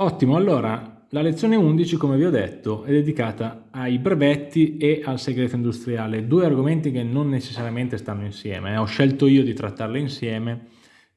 Ottimo, allora la lezione 11, come vi ho detto, è dedicata ai brevetti e al segreto industriale, due argomenti che non necessariamente stanno insieme. Eh. Ho scelto io di trattarli insieme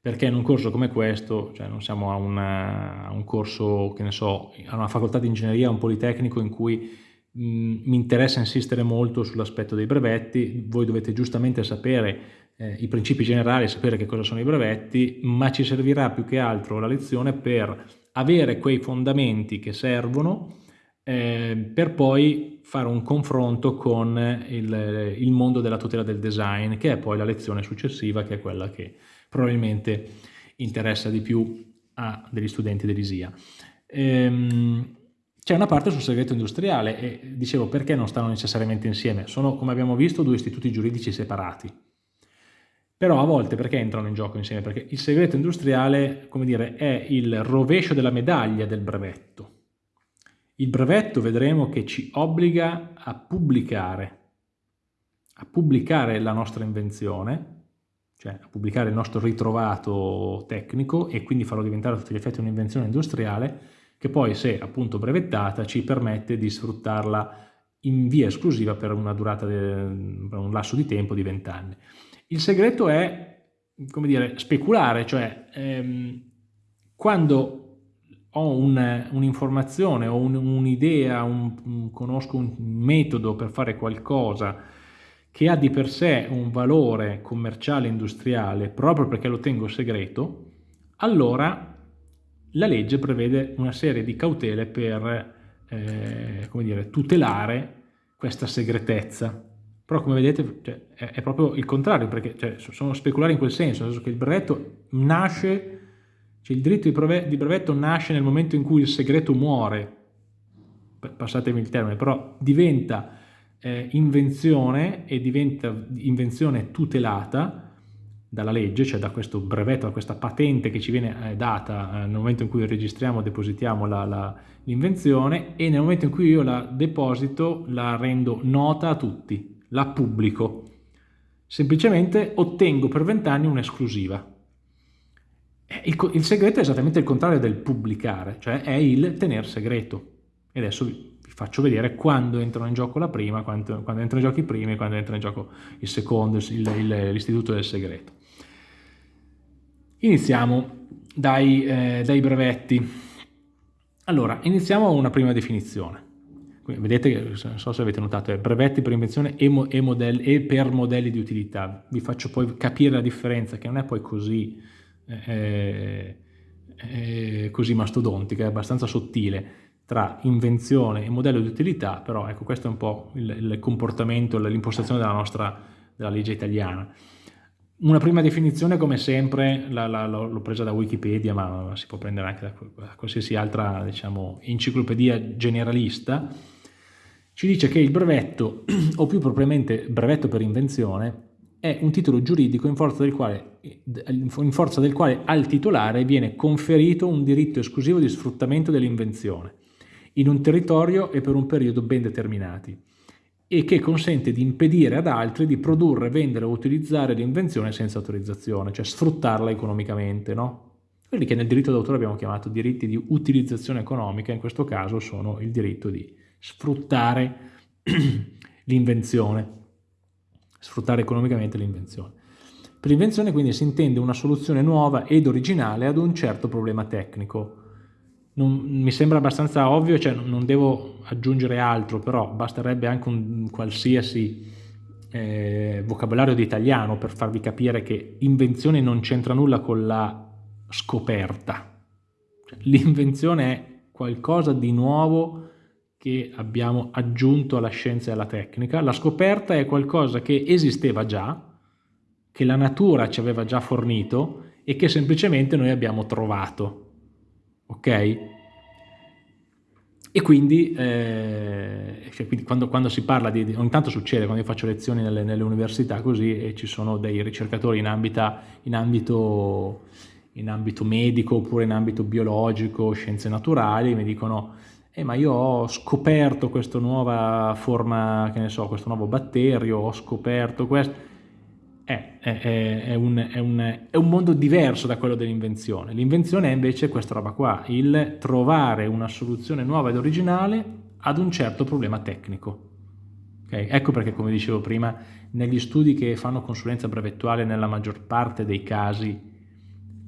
perché in un corso come questo, cioè non siamo a, una, a un corso, che ne so, a una facoltà di ingegneria, un politecnico in cui mi interessa insistere molto sull'aspetto dei brevetti, voi dovete giustamente sapere eh, i principi generali, sapere che cosa sono i brevetti, ma ci servirà più che altro la lezione per avere quei fondamenti che servono eh, per poi fare un confronto con il, il, mondo della tutela del design, che è poi la lezione successiva, che è quella che probabilmente interessa di più a degli studenti dell'ISIA. Ehm, c'è una parte sul segreto industriale e dicevo perché non stanno necessariamente insieme, sono come abbiamo visto due istituti giuridici separati però a volte perché entrano in gioco insieme? Perché il segreto industriale, come dire, è il rovescio della medaglia del brevetto. Il brevetto vedremo che ci obbliga a pubblicare, a pubblicare la nostra invenzione, cioè a pubblicare il nostro ritrovato tecnico e quindi farlo diventare a tutti gli effetti un'invenzione industriale che poi se appunto brevettata ci permette di sfruttarla in via esclusiva per una durata, per un lasso di tempo di 20 anni. Il segreto è, come dire, speculare, cioè ehm, quando ho un'informazione un o un'idea, un, un, conosco un metodo per fare qualcosa che ha di per sé un valore commerciale industriale proprio perché lo tengo segreto, allora la legge prevede una serie di cautele per eh, dire, tutelare questa segretezza. Però come vedete cioè, è, è, proprio il contrario, perché cioè, sono speculari in quel senso, nel senso che il brevetto nasce, cioè il diritto di brevetto, nasce nel momento in cui il segreto muore, passatemi il termine, però diventa eh, invenzione e diventa invenzione tutelata dalla legge, cioè da questo brevetto, da questa patente che ci viene eh, data eh, nel momento in cui registriamo, depositiamo l'invenzione e nel momento in cui io la deposito la rendo nota a tutti, la pubblico. Semplicemente ottengo per vent'anni un'esclusiva. Eh, il, il, segreto è esattamente il contrario del pubblicare, cioè è il tener segreto. E adesso vi, vi faccio vedere quando entrano in gioco la prima, quando, quando entrano in gioco i primi quando entra in gioco il secondo, l'istituto del segreto. Iniziamo dai, eh, dai brevetti. Allora, iniziamo una prima definizione. Vedete non so se avete notato, è brevetti per invenzione e, mo, e, modelli, e, per modelli di utilità. Vi faccio poi capire la differenza, che non è poi così, eh, eh, così mastodontica, è abbastanza sottile, tra invenzione e modello di utilità, però ecco questo è un po' il, il comportamento, l'impostazione della nostra della legge italiana. Una prima definizione, come sempre, l'ho presa da Wikipedia, ma si può prendere anche da, da qualsiasi altra diciamo, enciclopedia generalista, ci dice che il brevetto, o più propriamente brevetto per invenzione, è un titolo giuridico in forza, del quale, in forza del quale al titolare viene conferito un diritto esclusivo di sfruttamento dell'invenzione in un territorio e per un periodo ben determinati e che consente di impedire ad altri di produrre, vendere o utilizzare l'invenzione senza autorizzazione, cioè sfruttarla economicamente, no? Quelli che nel diritto d'autore abbiamo chiamato diritti di utilizzazione economica, in questo caso sono il diritto di sfruttare l'invenzione, sfruttare economicamente l'invenzione. Per l'invenzione quindi si intende una soluzione nuova ed originale ad un certo problema tecnico. Non, mi sembra abbastanza ovvio, cioè non devo aggiungere altro, però basterebbe anche un qualsiasi eh, vocabolario di italiano per farvi capire che invenzione non c'entra nulla con la scoperta. Cioè, L'invenzione è qualcosa di nuovo che abbiamo aggiunto alla scienza e alla tecnica. La scoperta è qualcosa che esisteva già, che la natura ci aveva già fornito e che semplicemente noi abbiamo trovato. Ok? E quindi, eh, cioè, quindi quando, quando, si parla di, ogni tanto succede quando io faccio lezioni nelle, nelle università così e ci sono dei ricercatori in, ambita, in, ambito, in ambito medico oppure in ambito biologico, scienze naturali, mi dicono eh, ma io ho scoperto questa nuova forma, che ne so, questo nuovo batterio, ho scoperto questo. è, è, è, un, un, è, un, mondo diverso da quello dell'invenzione. L'invenzione è invece questa roba qua, il trovare una soluzione nuova ed originale ad un certo problema tecnico. Okay? Ecco perché, come dicevo prima, negli studi che fanno consulenza brevettuale nella maggior parte dei casi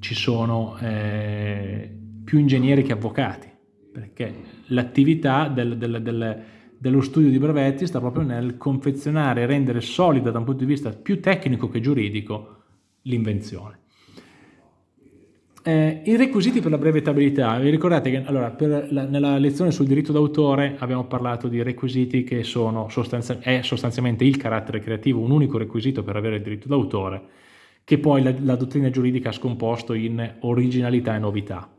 ci sono eh, più ingegneri che avvocati, perché l'attività del, del, del, dello studio di brevetti sta proprio nel confezionare e rendere solida da un punto di vista più tecnico che giuridico l'invenzione. Eh, I requisiti per la brevettabilità, vi ricordate che allora, la, nella lezione sul diritto d'autore abbiamo parlato di requisiti che sono sostanzi è sostanzialmente il carattere creativo, un unico requisito per avere il diritto d'autore, che poi la, la dottrina giuridica ha scomposto in originalità e novità.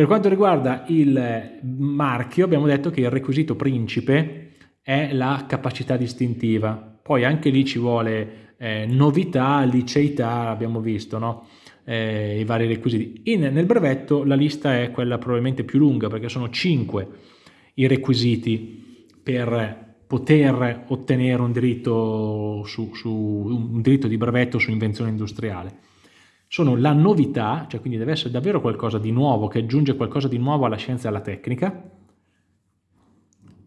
Per quanto riguarda il marchio abbiamo detto che il requisito principe è la capacità distintiva, poi anche lì ci vuole eh, novità, liceità, abbiamo visto, no? eh, i vari requisiti. In, nel brevetto la lista è quella probabilmente più lunga perché sono 5 i requisiti per poter ottenere un diritto, su, su, un diritto di brevetto su invenzione industriale. Sono la novità, cioè quindi deve essere davvero qualcosa di nuovo, che aggiunge qualcosa di nuovo alla scienza e alla tecnica,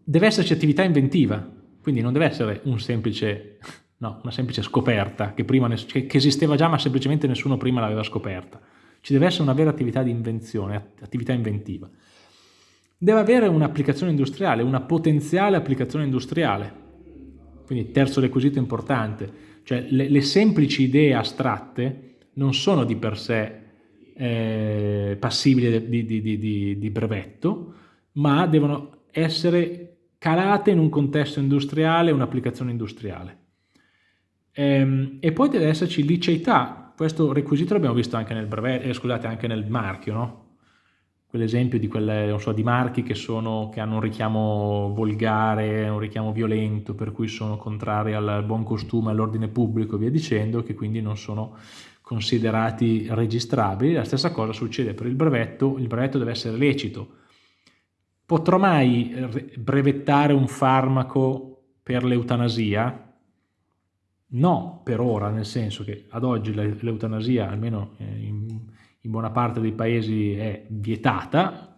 deve esserci attività inventiva, quindi non deve essere un semplice no, una semplice scoperta che, prima che esisteva già ma semplicemente nessuno prima l'aveva scoperta. Ci deve essere una vera attività di invenzione, attività inventiva. Deve avere un'applicazione industriale, una potenziale applicazione industriale. Quindi terzo requisito importante, cioè le, le semplici idee astratte non sono di per sé eh, passibili di, di, di, di brevetto, ma devono essere calate in un contesto industriale, un'applicazione industriale. Ehm, e poi deve esserci liceità, questo requisito l'abbiamo visto anche nel brevetto, eh, scusate, anche nel marchio, no? Quell'esempio di, so, di marchi che, sono, che, hanno un richiamo volgare, un richiamo violento, per cui sono contrari al buon costume, all'ordine pubblico e via dicendo, che quindi non sono considerati registrabili. La stessa cosa succede per il brevetto, il brevetto deve essere lecito. Potrò mai brevettare un farmaco per l'eutanasia? No, per ora, nel senso che ad oggi l'eutanasia, almeno eh, in, buona parte dei paesi, è vietata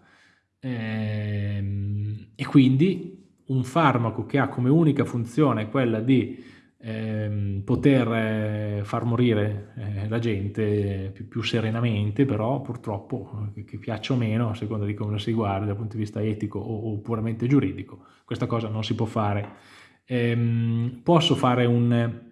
ehm, e quindi un farmaco che ha come unica funzione quella di ehm, poter eh, far morire eh, la gente più, più, serenamente, però purtroppo, che, che piaccia o meno, a seconda di come si guarda dal punto di vista etico o, o puramente giuridico, questa cosa non si può fare. Ehm, posso fare un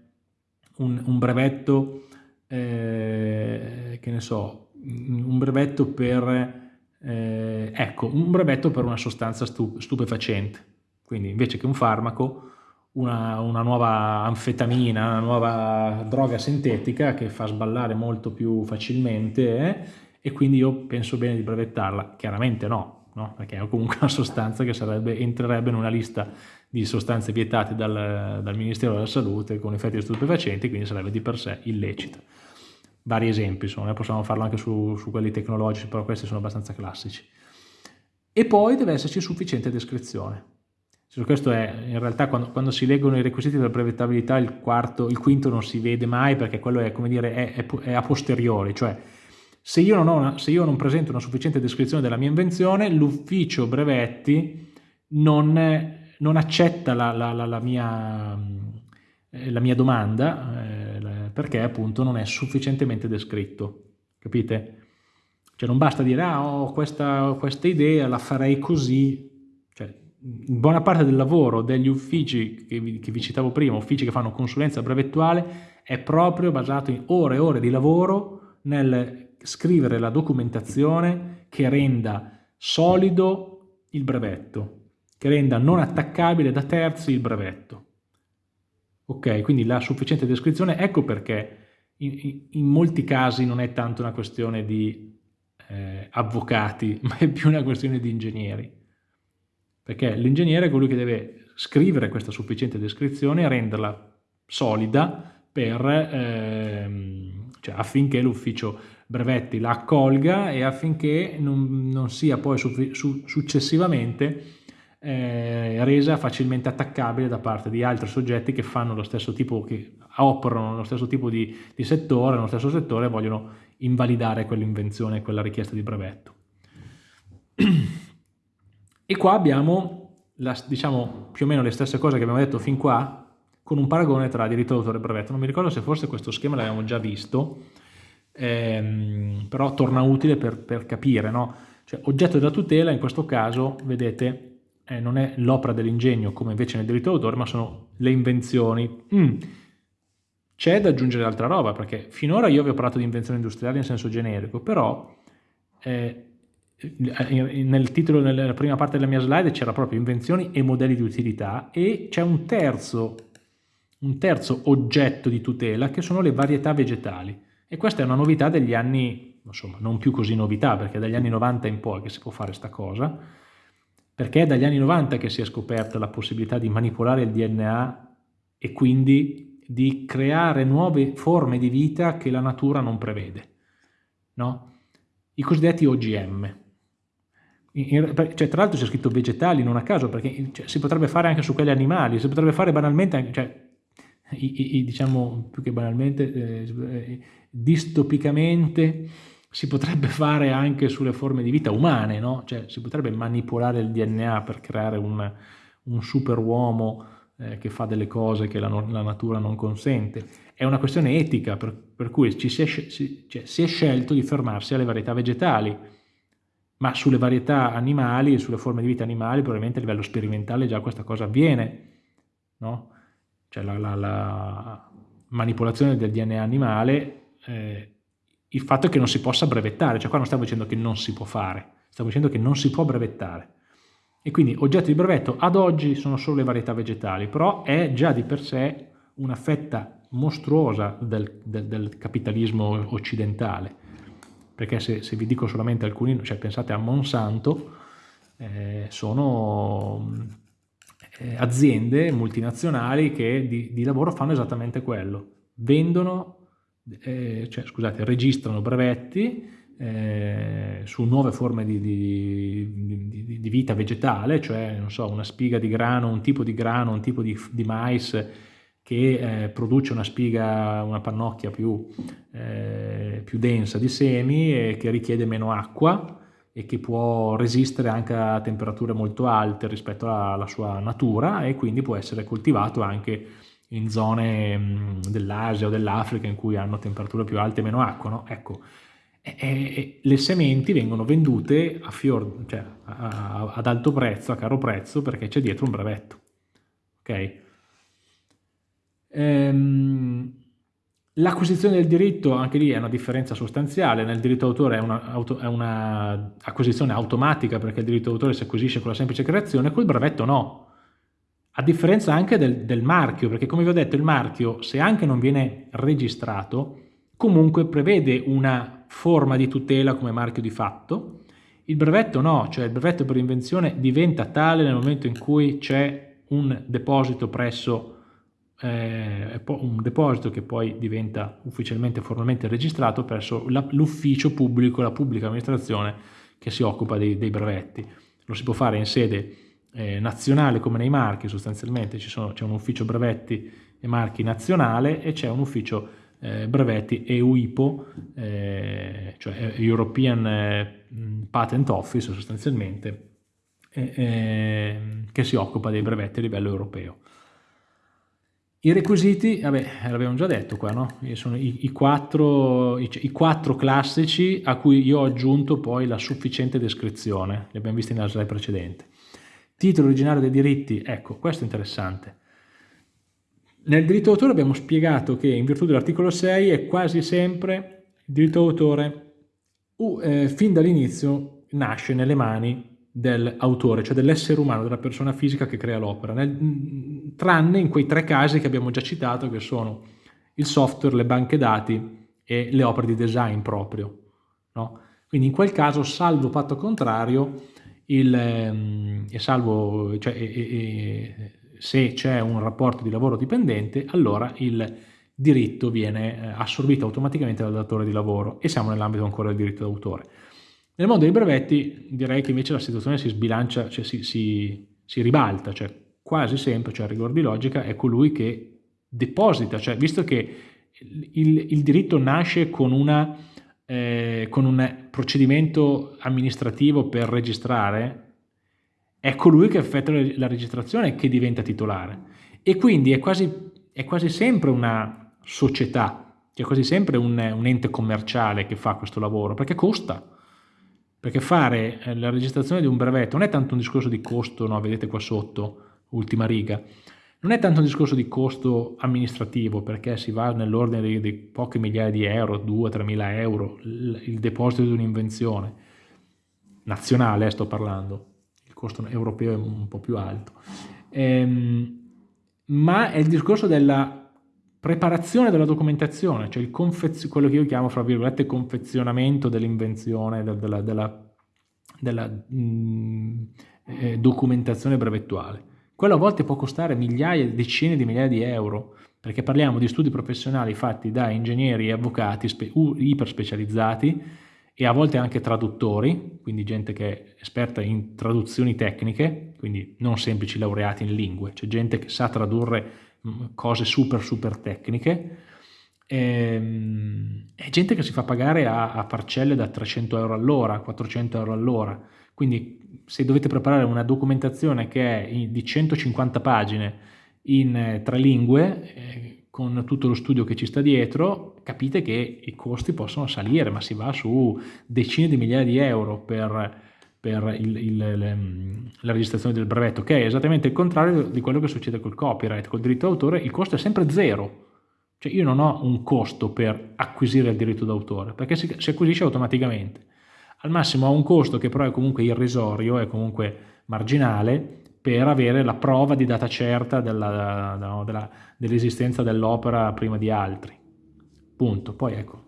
un, un brevetto, eh, che ne so, un brevetto per, eh, ecco, un brevetto per una sostanza stupefacente. Quindi invece che un farmaco, una, una, nuova anfetamina, una nuova droga sintetica che fa sballare molto più facilmente eh, e quindi io penso bene di brevettarla. Chiaramente no, no? perché è comunque una sostanza che sarebbe, entrerebbe in una lista di sostanze vietate dal, dal, Ministero della Salute con effetti stupefacenti, quindi sarebbe di per sé illecita. Vari esempi sono, noi possiamo farlo anche su, su quelli tecnologici, però questi sono abbastanza classici. E poi deve esserci sufficiente descrizione. Questo è, in realtà, quando, quando, si leggono i requisiti della brevettabilità, il quarto, il quinto non si vede mai perché quello è, come dire, è, è, è a posteriori, cioè se io, una, se io, non presento una sufficiente descrizione della mia invenzione, l'ufficio brevetti non, non accetta la, la, la, mia, eh, la mia domanda eh, perché appunto non è sufficientemente descritto, capite? Cioè non basta dire, ah, ho questa, questa idea, la farei così, cioè, buona parte del lavoro degli uffici che vi, che vi, citavo prima, uffici che fanno consulenza brevettuale, è proprio basato in ore e ore di lavoro nel scrivere la documentazione che renda solido il brevetto, che renda non attaccabile da terzi il brevetto. Ok, quindi la sufficiente descrizione, ecco perché in, in molti casi non è tanto una questione di eh, avvocati, ma è più una questione di ingegneri. Perché l'ingegnere è colui che deve scrivere questa sufficiente descrizione e renderla solida per, ehm, cioè affinché l'ufficio brevetti la accolga e affinché non, non sia poi su, su, successivamente eh, resa facilmente attaccabile da parte di altri soggetti che fanno lo stesso tipo, che operano nello stesso tipo di, di settore, nello stesso settore e vogliono invalidare quell'invenzione, quella richiesta di brevetto. E qua abbiamo, la, diciamo, più o meno le stesse cose che abbiamo detto fin qua, con un paragone tra diritto d'autore e brevetto. Non mi ricordo se forse questo schema l'abbiamo già visto, ehm, però torna utile per, per capire, no? Cioè, oggetto della tutela in questo caso, vedete, eh, non è l'opera dell'ingegno come invece nel diritto d'autore, ma sono le invenzioni. Mm. C'è da aggiungere altra roba, perché finora io vi ho parlato di invenzioni industriali in senso generico, però eh, nel titolo, nella prima parte della mia slide c'era proprio invenzioni e modelli di utilità e c'è un terzo, un terzo oggetto di tutela che sono le varietà vegetali. E questa è una novità degli anni, insomma, non più così novità, perché è dagli anni 90 in poi che si può fare questa cosa, perché è dagli anni 90 che si è scoperta la possibilità di manipolare il DNA e quindi di creare nuove forme di vita che la natura non prevede, no? i cosiddetti OGM. In, cioè, tra l'altro c'è scritto vegetali non a caso, perché cioè, si potrebbe fare anche su quegli animali, si potrebbe fare banalmente, cioè, i, i, diciamo più che banalmente, eh, distopicamente, si potrebbe fare anche sulle forme di vita umane, no? Cioè si potrebbe manipolare il DNA per creare un, un super uomo eh, che fa delle cose che la, la, natura non consente. È una questione etica, per, per cui si è, si, cioè, si è scelto di fermarsi alle varietà vegetali, ma sulle varietà animali e sulle forme di vita animali probabilmente a livello sperimentale già questa cosa avviene, no? Cioè la, la, la manipolazione del DNA animale eh, il fatto è che non si possa brevettare, cioè qua non stiamo dicendo che non si può fare, stiamo dicendo che non si può brevettare. E quindi oggetto di brevetto ad oggi sono solo le varietà vegetali, però è già di per sé una fetta mostruosa del, del, del capitalismo occidentale. Perché se, se, vi dico solamente alcuni, cioè pensate a Monsanto, eh, sono eh, aziende multinazionali che di, di lavoro fanno esattamente quello, vendono eh, cioè, scusate, registrano brevetti eh, su nuove forme di, di, di, vita vegetale, cioè non so, una spiga di grano, un tipo di grano, un tipo di, mais che eh, produce una spiga, una pannocchia più, eh, più densa di semi e che richiede meno acqua e che può resistere anche a temperature molto alte rispetto alla sua natura e quindi può essere coltivato anche in zone dell'Asia o dell'Africa in cui hanno temperature più alte e meno acqua, no? Ecco, e, e, le sementi vengono vendute a fior, cioè a, a, ad alto prezzo, a caro prezzo, perché c'è dietro un brevetto. Ok? Ehm, L'acquisizione del diritto, anche lì è una differenza sostanziale, nel diritto d'autore è un'acquisizione un automatica perché il diritto d'autore si acquisisce con la semplice creazione, col brevetto no, a differenza anche del, del, marchio, perché come vi ho detto il marchio, se anche non viene registrato, comunque prevede una forma di tutela come marchio di fatto, il brevetto no, cioè il brevetto per invenzione diventa tale nel momento in cui c'è un deposito presso eh, un deposito che poi diventa ufficialmente formalmente registrato presso l'ufficio pubblico, la pubblica amministrazione che si occupa dei, dei brevetti. Lo si può fare in sede eh, nazionale come nei marchi sostanzialmente c'è un ufficio brevetti e marchi nazionale e c'è un ufficio eh, brevetti EUIPO, eh, cioè European eh, Patent Office sostanzialmente, che si occupa dei brevetti a livello europeo. I requisiti, vabbè, l'abbiamo già detto qua, no? Sono i, i, quattro, i, i, quattro, classici a cui io ho aggiunto poi la sufficiente descrizione, li abbiamo visti nella slide precedente. Titolo originario dei diritti, ecco, questo è interessante. Nel diritto d'autore abbiamo spiegato che in virtù dell'articolo 6 è quasi sempre il diritto d'autore uh, eh, fin dall'inizio nasce nelle mani dell'autore, cioè dell'essere umano, della persona fisica che crea l'opera, tranne in quei tre casi che abbiamo già citato che sono il software, le banche dati e le opere di design proprio. No? Quindi in quel caso, salvo patto contrario, il, ehm, e salvo, cioè, e, e, se c'è un rapporto di lavoro dipendente, allora il diritto viene eh, assorbito automaticamente dal datore di lavoro e siamo nell'ambito ancora del diritto d'autore. Nel mondo dei brevetti direi che invece la situazione si sbilancia, cioè si, si, si ribalta, cioè quasi sempre, cioè a rigor di logica, è colui che deposita, cioè visto che il, il diritto nasce con, una, eh, con un procedimento amministrativo per registrare, è colui che effettua la registrazione che diventa titolare e quindi è quasi, è quasi sempre una società, è quasi sempre un, un ente commerciale che fa questo lavoro, perché costa perché fare eh, la registrazione di un brevetto non è tanto un discorso di costo, no? vedete qua sotto, ultima riga, non è tanto un discorso di costo amministrativo, perché si va nell'ordine di, di poche migliaia di euro, 2-3 mila euro, il, deposito di un'invenzione, nazionale sto parlando, il costo europeo è un po' più alto, ehm, ma è il discorso della preparazione della documentazione, cioè quello che io chiamo, fra virgolette, confezionamento dell'invenzione, della, della, della mh, mm, eh, documentazione brevettuale. Quello a volte può costare migliaia, decine di migliaia di euro, perché parliamo di studi professionali fatti da ingegneri e avvocati iper specializzati e a volte anche traduttori, quindi gente che è esperta in traduzioni tecniche, quindi non semplici laureati in lingue, c'è gente che sa tradurre cose super super tecniche. Ehm, è gente che si fa pagare a, a parcelle da 300 euro all'ora, 400 euro all'ora, quindi se dovete preparare una documentazione che è di 150 pagine in eh, tre lingue, eh, con tutto lo studio che ci sta dietro, capite che i costi possono salire, ma si va su decine di migliaia di euro per per il, il, le, la registrazione del brevetto, che è esattamente il contrario di quello che succede col copyright. Col diritto d'autore il costo è sempre zero, cioè io non ho un costo per acquisire il diritto d'autore, perché si, si, acquisisce automaticamente. Al massimo ho un costo che però è comunque irrisorio, è comunque marginale, per avere la prova di data certa dell'esistenza dell dell'opera prima di altri. Punto. Poi ecco,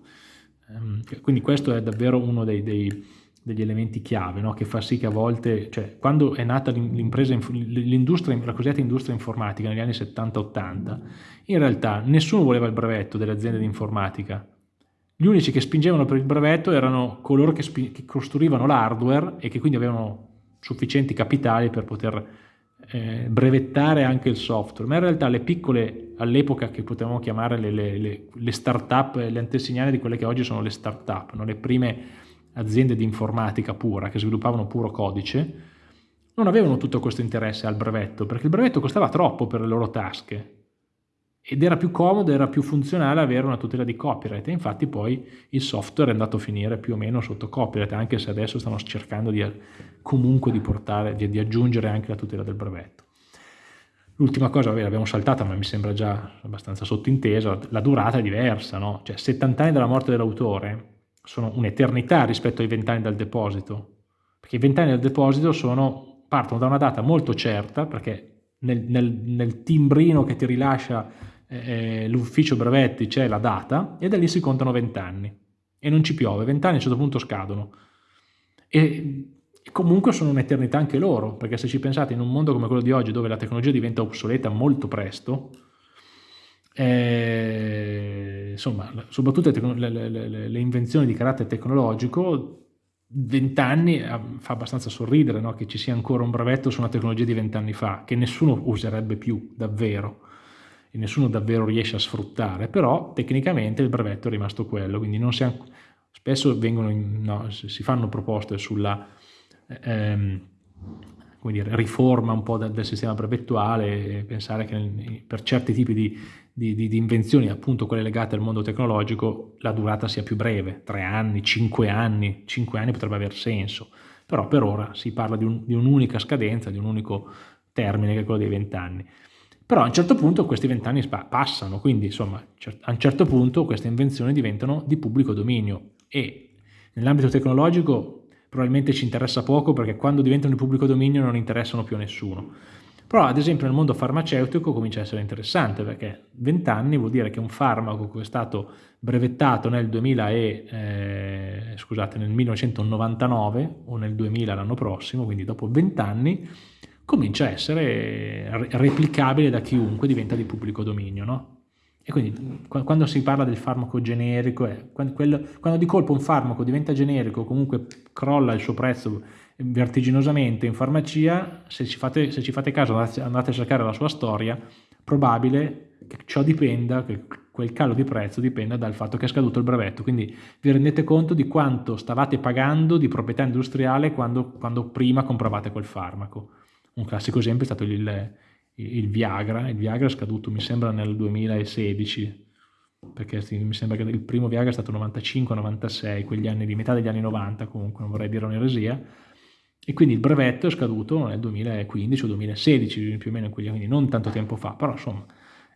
ehm, quindi questo è davvero uno dei, dei degli elementi chiave no? che fa sì che a volte, cioè quando è nata l'industria, la cosiddetta industria informatica negli anni 70-80, in realtà nessuno voleva il brevetto delle aziende di informatica. Gli unici che spingevano per il brevetto erano coloro che, che costruivano l'hardware e che quindi avevano sufficienti capitali per poter eh, brevettare anche il software, ma in realtà le piccole, all'epoca che potevamo chiamare le, le, le, le start-up, le antesignane di quelle che oggi sono le start-up, no? le prime aziende di informatica pura che sviluppavano puro codice, non avevano tutto questo interesse al brevetto, perché il brevetto costava troppo per le loro tasche ed era più comodo, era più funzionale avere una tutela di copyright e infatti poi il software è andato a finire più o meno sotto copyright, anche se adesso stanno cercando di, comunque di, portare, di, di aggiungere anche la tutela del brevetto. L'ultima cosa, vabbè, l'abbiamo saltata, ma mi sembra già abbastanza sottintesa, la durata è diversa, no? Cioè 70 anni dalla morte dell'autore sono un'eternità rispetto ai vent'anni dal deposito, perché i vent'anni dal deposito sono, partono da una data molto certa, perché nel, nel, nel timbrino che ti rilascia eh, l'ufficio brevetti c'è la data, e da lì si contano vent'anni, e non ci piove, vent'anni a un certo punto scadono. E, comunque sono un'eternità anche loro, perché se ci pensate in un mondo come quello di oggi, dove la tecnologia diventa obsoleta molto presto, eh, insomma, soprattutto le, le, le, le, invenzioni di carattere tecnologico, vent'anni eh, fa abbastanza sorridere no? che ci sia ancora un brevetto su una tecnologia di vent'anni fa, che nessuno userebbe più davvero, e nessuno davvero riesce a sfruttare, però tecnicamente il brevetto è rimasto quello, quindi si spesso vengono no, si fanno proposte sulla... Ehm, dire, riforma un po' del, del sistema brevettuale pensare che per certi tipi di, di, di, di, invenzioni, appunto quelle legate al mondo tecnologico, la durata sia più breve, tre anni, cinque anni, cinque anni potrebbe aver senso, però per ora si parla di, un, un'unica scadenza, di un unico termine che è quello dei vent'anni. Però a un certo punto questi vent'anni passano, quindi insomma a un certo punto queste invenzioni diventano di pubblico dominio e nell'ambito tecnologico probabilmente ci interessa poco perché quando diventano di pubblico dominio non interessano più a nessuno. Però ad esempio nel mondo farmaceutico comincia a essere interessante perché 20 anni vuol dire che un farmaco che è stato brevettato nel, 2000 e, eh, scusate, nel 1999 o nel 2000 l'anno prossimo, quindi dopo 20 anni, comincia a essere replicabile da chiunque, diventa di pubblico dominio. No? E quindi quando si parla del farmaco generico, è, quando, quello, quando di colpo un farmaco diventa generico comunque crolla il suo prezzo vertiginosamente in farmacia, se ci fate, se ci fate caso andate, a cercare la sua storia, probabile che ciò dipenda, che quel calo di prezzo dipenda dal fatto che è scaduto il brevetto. Quindi vi rendete conto di quanto stavate pagando di proprietà industriale quando, quando prima compravate quel farmaco. Un classico esempio è stato il, il Viagra, il Viagra è scaduto mi sembra nel 2016, perché mi sembra che il primo Viagra è stato 95-96, quegli anni di metà degli anni 90 comunque, non vorrei dire un'eresia, e quindi il brevetto è scaduto nel 2015 o 2016 più o meno anni, non tanto tempo fa, però insomma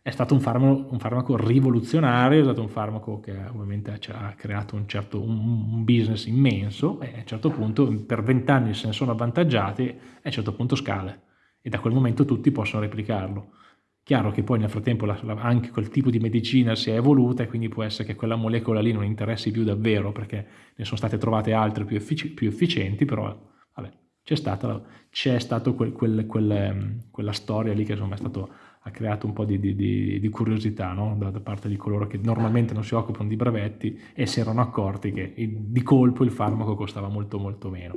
è stato un farmaco, un farmaco rivoluzionario, è stato un farmaco che ovviamente ha creato un, certo, un, business immenso e a un certo punto per vent'anni se ne sono avvantaggiati e a un certo punto scale e da quel momento tutti possono replicarlo. Chiaro che poi nel frattempo la, la, anche quel tipo di medicina si è evoluta e quindi può essere che quella molecola lì non interessi più davvero perché ne sono state trovate altre più, effic più efficienti, però vabbè, c'è stata, quel, quel, quel, ehm, quella storia lì che insomma stato, ha creato un po' di, di, di, di curiosità no? da, da, parte di coloro che normalmente non si occupano di brevetti e si erano accorti che di colpo il farmaco costava molto molto meno.